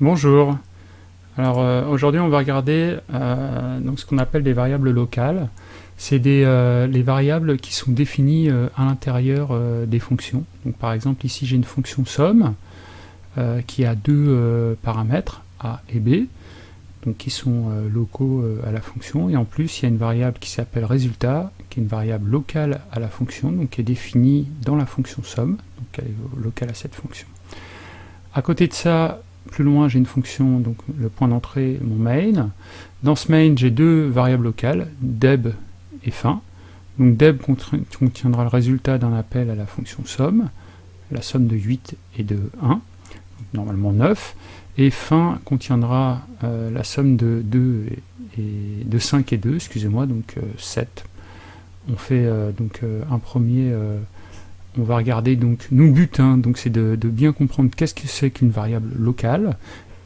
Bonjour. Alors euh, aujourd'hui on va regarder euh, donc ce qu'on appelle des variables locales. C'est euh, les variables qui sont définies à l'intérieur des fonctions. Par exemple ici j'ai une fonction somme qui a deux paramètres a et b donc qui sont locaux à la fonction et en plus il y a une variable qui s'appelle résultat qui est une variable locale à la fonction donc qui est définie dans la fonction somme donc elle est locale à cette fonction. À côté de ça plus loin, j'ai une fonction, donc le point d'entrée, mon main. Dans ce main, j'ai deux variables locales, deb et fin. Donc deb contiendra le résultat d'un appel à la fonction somme, la somme de 8 et de 1, normalement 9, et fin contiendra euh, la somme de 2 et, de 5 et 2, excusez-moi, donc 7. Euh, On fait euh, donc un premier on va regarder donc nos buts, hein, donc c'est de, bien comprendre qu'est-ce que c'est qu'une variable locale,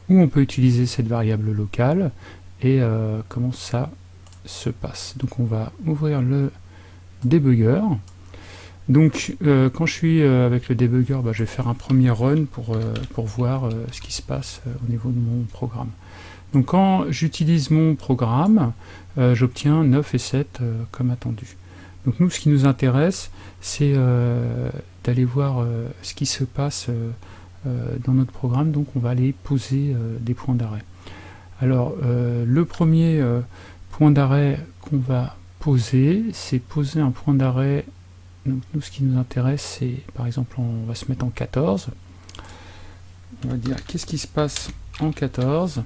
où on peut utiliser cette variable locale, et euh, comment ça se passe. Donc on va ouvrir le debugger. Donc euh, quand je suis euh, avec le debugger, bah, je vais faire un premier run pour, pour voir ce qui se passe au niveau de mon programme. Donc quand j'utilise mon programme, j'obtiens 9 et 7 comme attendu. Donc nous, ce qui nous intéresse, c'est euh, d'aller voir euh, ce qui se passe euh, dans notre programme. Donc on va aller poser des points d'arrêt. Alors le premier point d'arrêt qu'on va poser, c'est poser un point d'arrêt. Donc nous, ce qui nous intéresse, c'est par exemple, on va se mettre en 14. On va dire qu'est-ce qui se passe en 14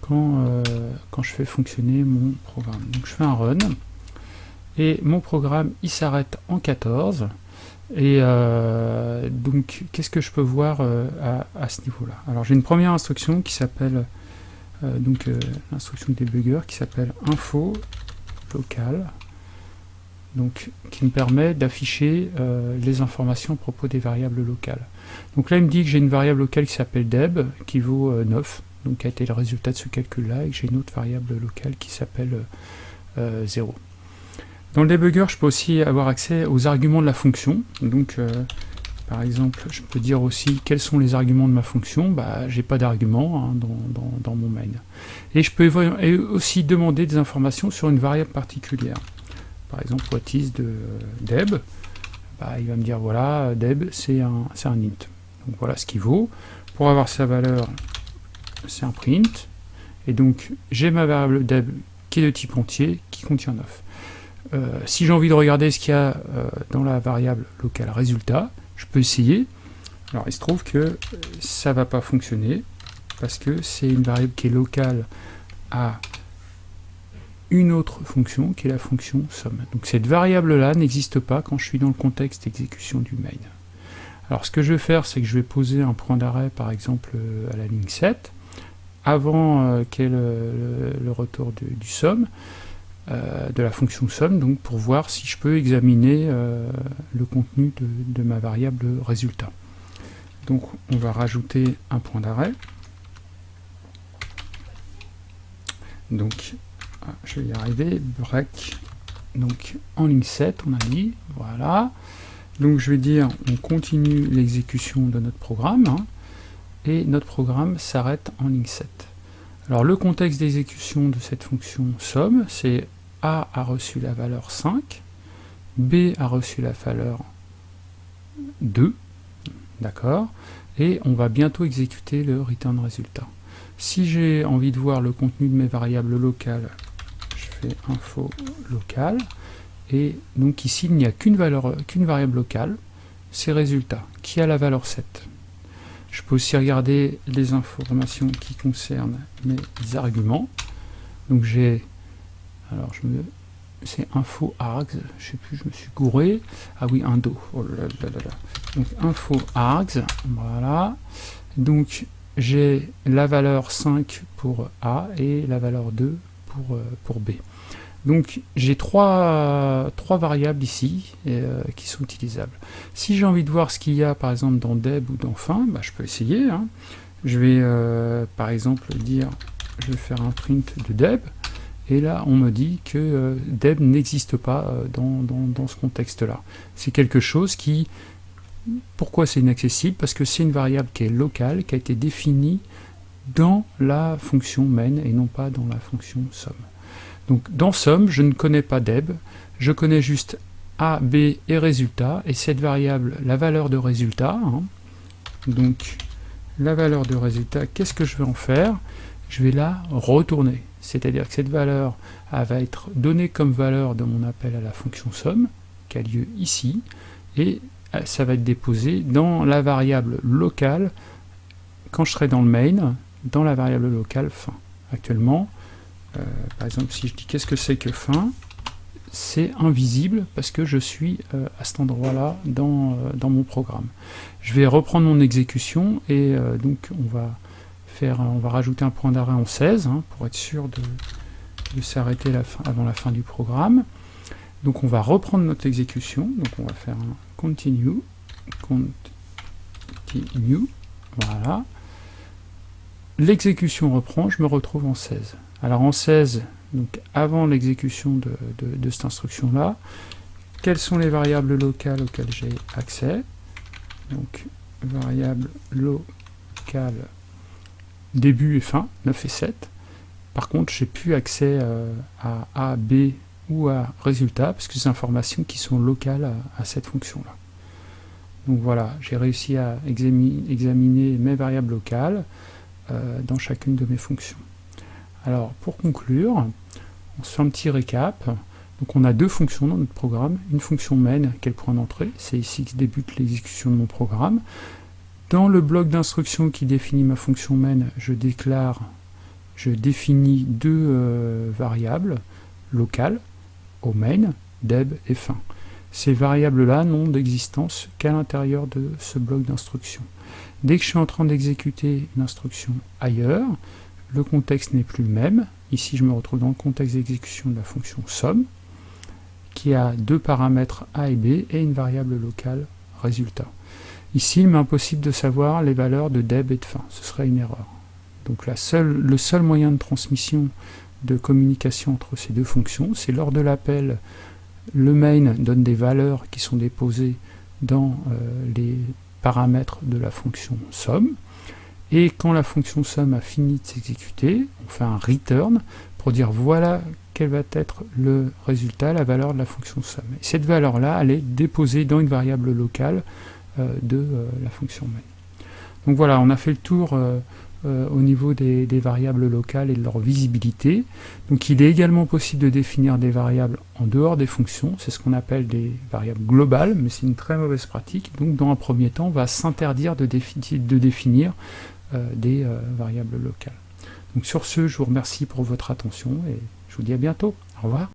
quand, quand je fais fonctionner mon programme? Donc je fais un run et mon programme il s'arrête en 14 et euh, donc qu'est-ce que je peux voir euh, à, ce niveau là alors j'ai une première instruction qui s'appelle euh, donc l'instruction debugger qui s'appelle info local. Donc qui me permet d'afficher les informations à propos des variables locales. Donc là il me dit que j'ai une variable locale qui s'appelle deb qui vaut 9 donc qui a été le résultat de ce calcul là et que j'ai une autre variable locale qui s'appelle 0 dans le debugger, je peux aussi avoir accès aux arguments de la fonction. Donc, euh, par exemple, je peux dire aussi quels sont les arguments de ma fonction. Bah, j'ai pas d'arguments hein, dans, mon main. Et je peux aussi demander des informations sur une variable particulière. Par exemple, what is de deb? Bah, il va me dire voilà, deb c'est un, un int. Donc voilà ce qu'il vaut. Pour avoir sa valeur, c'est un print. Et donc j'ai ma variable deb qui est de type entier, qui contient 9. Euh, si j'ai envie de regarder ce qu'il y a euh, dans la variable locale résultat, je peux essayer. Alors il se trouve que ça va pas fonctionner parce que c'est une variable qui est locale à une autre fonction qui est la fonction somme. Donc cette variable là n'existe pas quand je suis dans le contexte d'exécution du main. Alors ce que je vais faire c'est que je vais poser un point d'arrêt par exemple à la ligne 7 avant euh, le, le, retour du, somme euh, de la fonction somme, donc pour voir si je peux examiner euh, le contenu de, ma variable résultat. Donc on va rajouter un point d'arrêt. Donc ah, je vais y arriver, break, donc en ligne 7 on a dit, voilà. Donc je vais dire on continue l'exécution de notre programme, hein, et notre programme s'arrête en ligne 7. Alors le contexte d'exécution de cette fonction somme, c'est a a reçu la valeur 5, B a reçu la valeur 2, d'accord Et on va bientôt exécuter le return résultat. Si j'ai envie de voir le contenu de mes variables locales, je fais info local, et donc ici il n'y a qu'une variable locale, c'est résultat, qui a la valeur 7. Je peux aussi regarder les informations qui concernent mes arguments. Donc j'ai alors, je me... c'est info args, je sais plus, je me suis gouré. Ah oui, un do. Oh. Donc, info args, voilà. Donc, j'ai la valeur 5 pour A et la valeur 2 pour, euh, pour B. Donc j'ai trois, variables ici euh, qui sont utilisables. Si j'ai envie de voir ce qu'il y a par exemple dans deb ou dans fin, bah, je peux essayer. Hein. Je vais euh, par exemple dire, je vais faire un print de deb. Et là, on me dit que euh, deb n'existe pas euh, dans, ce contexte-là. C'est quelque chose qui... Pourquoi c'est inaccessible? Parce que c'est une variable qui est locale, qui a été définie dans la fonction main et non pas dans la fonction somme. Donc dans somme, je ne connais pas deb, je connais juste a, b et résultat, et cette variable, la valeur de résultat, hein, donc la valeur de résultat, qu'est-ce que je vais en faire? Je vais la retourner, c'est-à-dire que cette valeur va être donnée comme valeur de mon appel à la fonction somme, qui a lieu ici, et euh, ça va être déposé dans la variable locale, quand je serai dans le main, dans la variable locale fin. Actuellement, euh, par exemple, si je dis qu'est-ce que c'est que fin, c'est invisible parce que je suis euh, à cet endroit-là dans, dans, mon programme. Je vais reprendre mon exécution et donc on va faire, on va rajouter un point d'arrêt en 16 hein, pour être sûr de, de s'arrêter avant la fin du programme. Donc on va reprendre notre exécution, donc on va faire un continue, continue, voilà. L'exécution reprend, je me retrouve en 16. Alors en 16, donc avant l'exécution de, cette instruction-là, quelles sont les variables locales auxquelles j'ai accès? Donc variable locale début et fin, 9 et 7. Par contre, j'ai plus accès euh, à A, B ou à résultat, parce que c'est des informations qui sont locales à, cette fonction-là. Donc voilà, j'ai réussi à examiner, mes variables locales euh, dans chacune de mes fonctions. Alors, pour conclure, on se fait un petit récap. Donc on a deux fonctions dans notre programme. Une fonction main, qui est point d'entrée, c'est ici que débute l'exécution de mon programme. Dans le bloc d'instruction qui définit ma fonction main, je déclare je définis deux euh, variables locales, au main, deb et fin. Ces variables-là n'ont d'existence qu'à l'intérieur de ce bloc d'instruction. Dès que je suis en train d'exécuter une instruction ailleurs, le contexte n'est plus le même. Ici, je me retrouve dans le contexte d'exécution de la fonction somme, qui a deux paramètres a et b et une variable locale résultat. Ici, il m'est impossible de savoir les valeurs de deb et de fin. Ce serait une erreur. Donc le seul moyen de transmission de communication entre ces deux fonctions, c'est lors de l'appel, le main donne des valeurs qui sont déposées dans euh, les paramètres de la fonction somme, et quand la fonction somme a fini de s'exécuter, on fait un return pour dire voilà quel va être le résultat, la valeur de la fonction somme. Et cette valeur-là, elle est déposée dans une variable locale euh, de euh, la fonction main. Donc voilà, on a fait le tour euh, au niveau des, variables locales et de leur visibilité. Donc il est également possible de définir des variables en dehors des fonctions, c'est ce qu'on appelle des variables globales, mais c'est une très mauvaise pratique. Donc dans un premier temps, on va s'interdire de, définir des euh, variables locales. Donc sur ce, je vous remercie pour votre attention et je vous dis à bientôt. Au revoir.